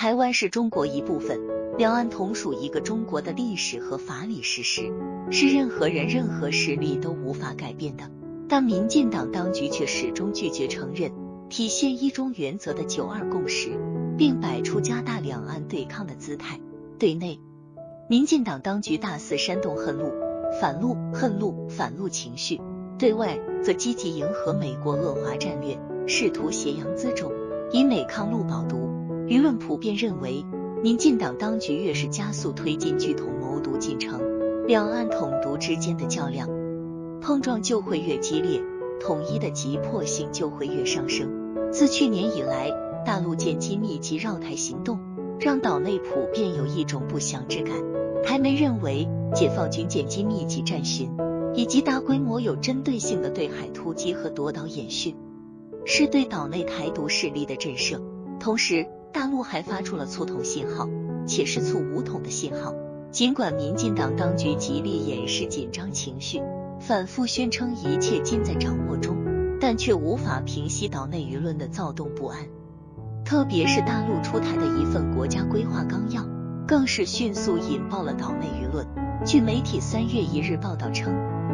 台湾是中国一部分，两岸同属一个中国的历史和法理事实，是任何人、任何势力都无法改变的。但民进党当局却始终拒绝承认体现一中原则的九二共识，并摆出加大两岸对抗的姿态。对内，民进党当局大肆煽动恨陆、反陆、恨陆、反陆情绪；对外，则积极迎合美国恶华战略，试图挟洋自重，以美抗陆保独。舆论普遍认为，民进党当局越是加速推进剧统谋独进程，两岸统独之间的较量碰撞就会越激烈，统一的急迫性就会越上升。自去年以来，大陆舰机密集绕台行动，让岛内普遍有一种不祥之感。台媒认为，解放军舰机密集战巡以及大规模有针对性的对海突击和夺岛演训，是对岛内台独势力的震慑，同时。大陆还发出了促统信号，且是促武统的信号。尽管民进党当局极力掩饰紧张情绪，反复宣称一切尽在掌握中，但却无法平息岛内舆论的躁动不安。特别是大陆出台的一份国家规划纲要，更是迅速引爆了岛内舆论。据媒体三月一日报道称，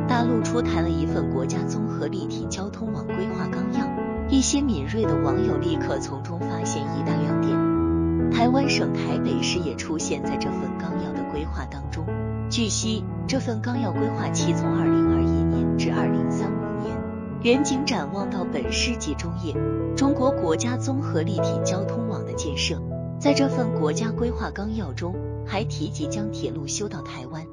大陆出台了一份国家综合立体交通网规划纲要。一些敏锐的网友立刻从中发现一大亮点，台湾省台北市也出现在这份纲要的规划当中。据悉，这份纲要规划期从二零二一年至二零三五年，远景展望到本世纪中叶，中国国家综合立体交通网的建设。在这份国家规划纲要中，还提及将铁路修到台湾，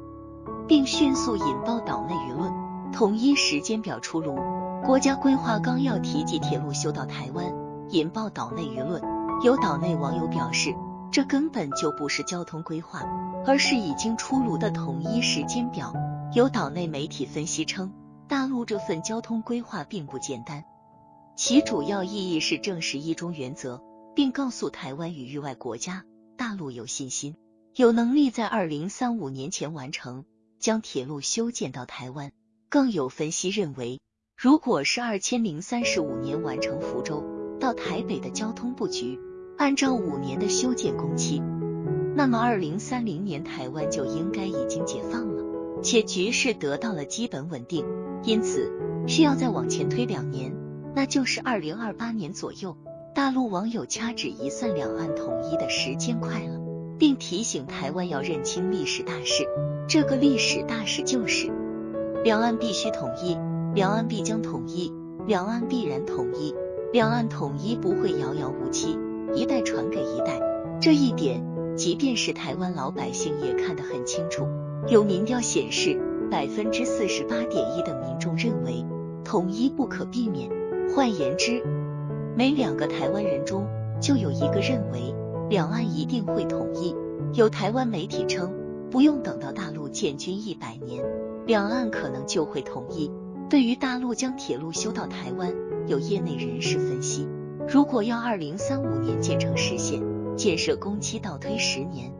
并迅速引爆岛内舆论，统一时间表出炉。国家规划纲要提及铁路修到台湾，引爆岛内舆论。有岛内网友表示，这根本就不是交通规划，而是已经出炉的统一时间表。有岛内媒体分析称，大陆这份交通规划并不简单，其主要意义是证实一中原则，并告诉台湾与域外国家，大陆有信心、有能力在二零三五年前完成将铁路修建到台湾。更有分析认为。如果是二千零三十五年完成福州到台北的交通布局，按照五年的修建工期，那么二零三零年台湾就应该已经解放了，且局势得到了基本稳定。因此，需要再往前推两年，那就是二零二八年左右。大陆网友掐指一算，两岸统一的时间快了，并提醒台湾要认清历史大势。这个历史大势就是两岸必须统一。两岸必将统一，两岸必然统一，两岸统一不会遥遥无期，一代传给一代。这一点，即便是台湾老百姓也看得很清楚。有民调显示，百分之四十八点一的民众认为统一不可避免。换言之，每两个台湾人中就有一个认为两岸一定会统一。有台湾媒体称，不用等到大陆建军一百年，两岸可能就会统一。对于大陆将铁路修到台湾，有业内人士分析，如果要二零三五年建成实现，建设工期倒推十年，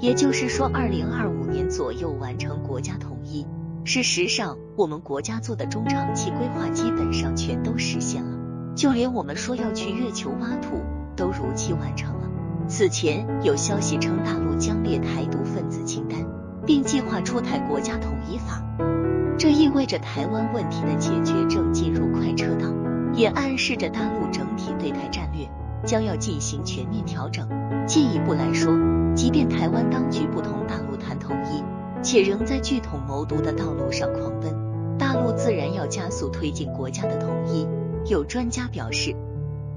也就是说二零二五年左右完成国家统一。事实上，我们国家做的中长期规划基本上全都实现了，就连我们说要去月球挖土都如期完成了。此前有消息称，大陆将列台独分子清单，并计划出台国家统一法。这意味着台湾问题的解决正进入快车道，也暗示着大陆整体对台战略将要进行全面调整。进一步来说，即便台湾当局不同大陆谈统一，且仍在拒统谋独的道路上狂奔，大陆自然要加速推进国家的统一。有专家表示，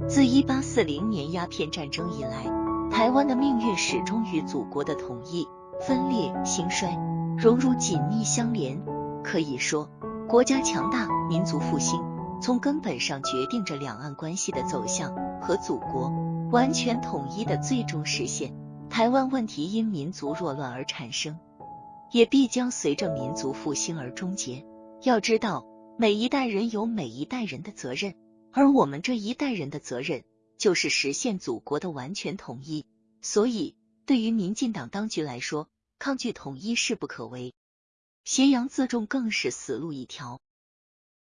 自一八四零年鸦片战争以来，台湾的命运始终与祖国的统一、分裂、兴衰融入紧密相连。可以说，国家强大、民族复兴，从根本上决定着两岸关系的走向和祖国完全统一的最终实现。台湾问题因民族弱乱而产生，也必将随着民族复兴而终结。要知道，每一代人有每一代人的责任，而我们这一代人的责任就是实现祖国的完全统一。所以，对于民进党当局来说，抗拒统一势不可为。咸阳自重更是死路一条。